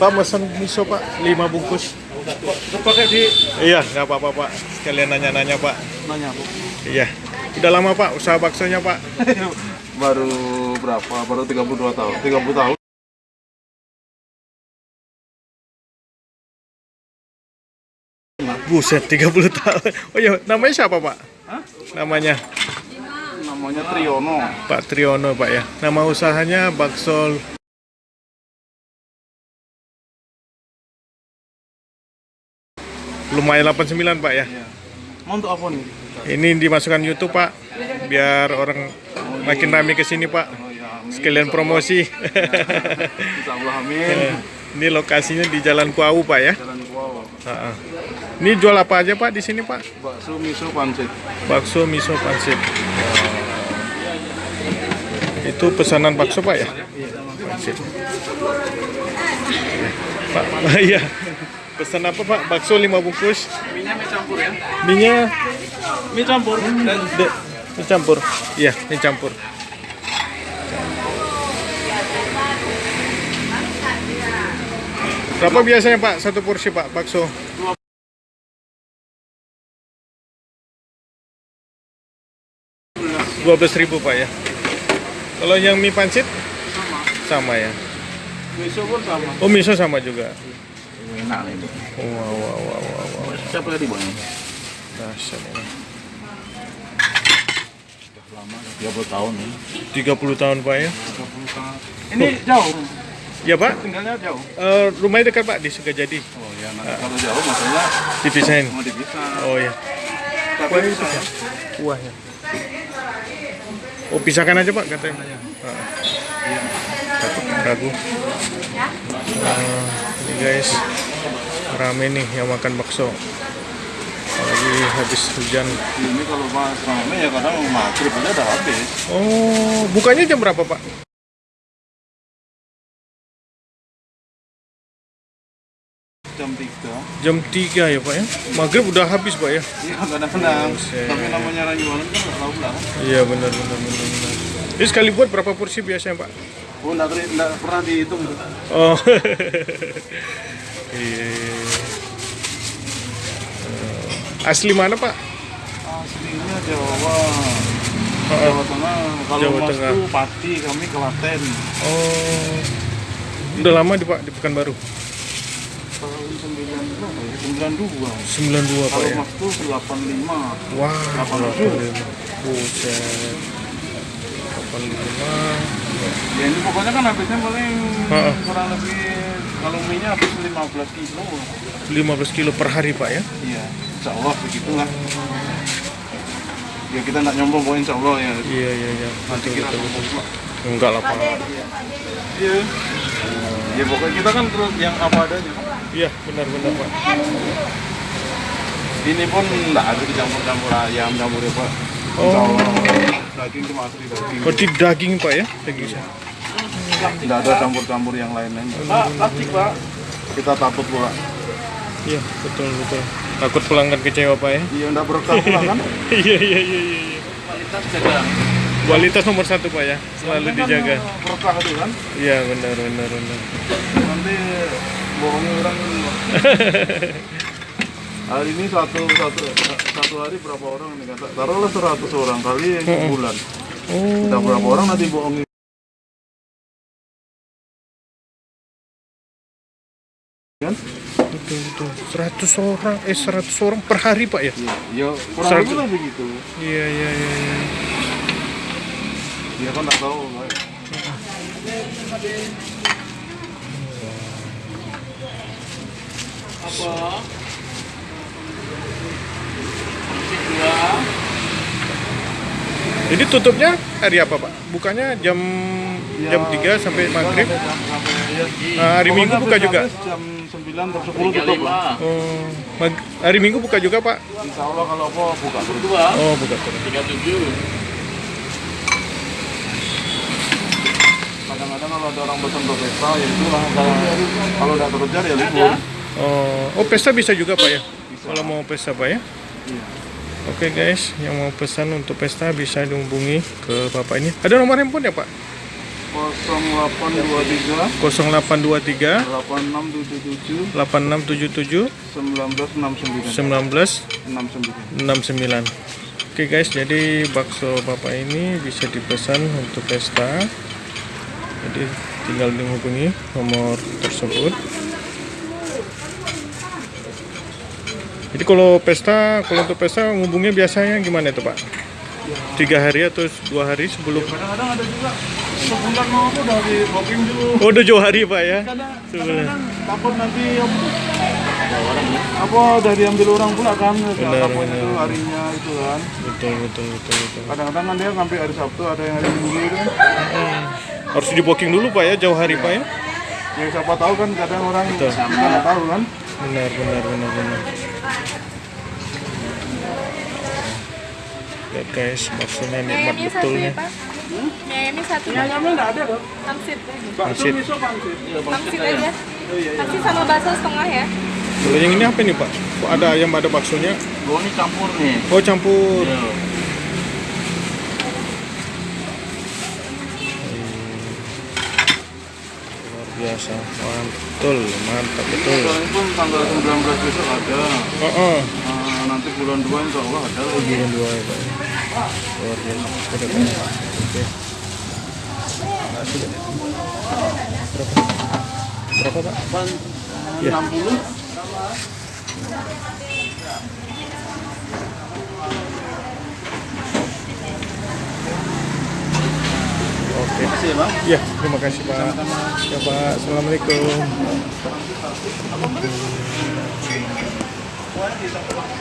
Pak pesan miso Pak, 5 bungkus. Pakai di Iya, nggak apa-apa Pak. Sekalian nanya-nanya Pak. nanya bu. Iya. Udah lama Pak usaha baksonya Pak. Baru berapa? Baru 32 tahun. 30 tahun. Buset, 30 tahun. Oh iya, namanya siapa Pak? Hah? Namanya Namanya Triyono. Pak Triono Pak ya. Nama usahanya bakso Lumayan 89 Pak ya. Iya. Mau untuk apa nih? Ini dimasukkan YouTube Pak, biar orang makin rame ke sini Pak. Oh ya, amin. Sekalian promosi. Amin. Ini lokasinya di Jalan Kuau Pak ya. Jalan. Ini jual apa aja Pak di sini Pak? Bakso miso pancit. Bakso miso pancit. Itu pesanan bakso Pak ya? Pancit. Pak, iya. Pesan apa Pak? Bakso 5 bungkus. Minyak mie campur ya? Minyak Mie campur. Dan de, mie campur. Iya, mie campur. Berapa biasanya Pak satu porsi Pak bakso? Dua belas ribu Pak ya. Kalau yang mie pancit sama. sama ya. Miso pun sama. Oh miso sama juga. Enak ini. Wow wow wow wow. wow. Siapa tadi bang? Dahsyat ini. Lama, 30 tahun ya. 30 tahun Pak ya. 30 tahun. Ini jauh. Ya Pak. Tinggalnya jauh. Eh, rumahnya dekat Pak di Sukajadi. Oh ya, nanti kalau jauh maksudnya Dipisahin. mau dipisah. Oh ya. Tapi bisa ya. Kuahnya. Oh pisahkan aja Pak katanya. Takut ragu. Ah, ini guys rame nih yang makan bakso. Apalagi habis hujan. Ini kalau pas rame ya kadang maghrib aja udah habis. Oh bukanya jam berapa Pak? Jam 3. Jam 3 ya Pak ya. Maghrib udah habis Pak ya. Iya kadang-kadang. Tapi namanya rayuan kan nggak tahu lah. Iya benar benar benar benar. Ini sekali buat berapa porsi biasanya Pak? Oh nggak teri- nggak pernah dihitung. Oh. Iya. Eh, Asli mana Pak? Aslinya Jawa. Jawa Tengah. Kalau Jawa Mas Tengah. tuh Pati, kami Klaten. Oh. Udah lama di Pak di Pekanbaru. Tahun 9 berapa ya? 92. 92 Pak Kalau ya. Mas tuh 85. Wah, 85. 85. Buset. 85. Ya ini pokoknya kan habisnya paling Heeh. kurang lebih kalau mie-nya habis 15 kilo. 15 kilo per hari Pak ya. Iya, insya Allah begitulah. Ya kita nggak nyombong pokoknya insya Allah ya. Iya iya iya. Nanti Betul kita betul. sombong Pak. Enggak lah Pak. Iya. Ya pokoknya kita kan terus yang apa adanya. Iya benar benar Pak. Ini pun nggak ada dicampur-campur ayam, campur apa. Oh. Daging cuma asli daging. Berarti daging Pak ya? Daging saya. Nggak ada campur-campur yang lain-lain. Pak, plastik Pak. Kita takut pula. Iya betul betul. Takut pelanggan kecewa Pak ya. Iya, nggak berkah pula kan. Iya iya iya iya. iya. Kualitas jaga. Kualitas nomor satu Pak ya. Selalu dijaga. Berkah itu kan. Iya benar benar benar. Nanti bohongin orang. Hari ini satu satu satu hari berapa orang nih kata taruhlah 100 orang kali sebulan. Oh. Udah berapa orang nanti bohongin kan? Betul betul. 100 orang eh 100 orang per hari Pak ya? Iya, ya kurang Seratus. lebih lah begitu. Iya iya iya. iya. Dia kan nggak tahu. Pak. Apa? Jadi tutupnya hari apa Pak? Bukanya jam Ya, jam 3 sampai maghrib. Sampai jam- sampai- ya. Nah, hari Minggu buka habis- juga? Jam 9 atau 10 tutup lah. Oh, mag- hari Minggu buka juga Pak? Insya Allah kalau apa buka terus. Oh buka terus. Kadang-kadang kalau ada orang pesan ke pesta ya itulah kalau kalau udah kerja ya libur. Oh, oh pesta bisa juga Pak ya? Kalau mau pesta Pak ya? Iya. Oke guys, yang mau pesan untuk pesta bisa dihubungi ke Bapak ini. Ada nomor handphone ya Pak? 0823 0823 8677 8677 1969 1969 Oke guys, jadi bakso bapak ini bisa dipesan untuk pesta. Jadi tinggal menghubungi nomor tersebut. Jadi kalau pesta, kalau untuk pesta ngubungnya biasanya gimana itu pak? Tiga hari atau dua hari sebelum? kadang-kadang ada juga sebulan mau aku udah di booking dulu Oh udah jauh hari pak ya? Sebulan. takut nanti apa tuh? apa udah diambil orang pula kan Benar, kapan benar. itu harinya itu kan Betul betul betul betul. kadang-kadang kan dia sampai hari Sabtu ada yang hari Minggu itu kan Harus di booking dulu pak ya, jauh hari pak ya? ya siapa tahu kan kadang orang Betul. nggak tahu kan Benar benar benar benar. Lihat guys, baksonya nikmat betul satu nih. ya Pak? Mie ayamnya satu ayamnya nggak ada dong Pangsit bakso Pangsit. miso pangsit iya Pangsit aja Pangsit sama bakso setengah ya Kalau yang ini apa nih pak? Kok ada ayam ada baksonya? oh ini campur nih Oh campur. Luar biasa, mantul, mantap betul. Sekarang pun tanggal 19 besok ada Oh, oh. Nanti bulan 2 insya Allah ada lagi Bulan dua ya pak. Luar biasa. Oke. Pak. Berapa? Berapa pak? Ya. 60 Oke. Makasih ya bang Ya, terima kasih Pak. Ya Pak, Assalamualaikum. agora mesmo. Tá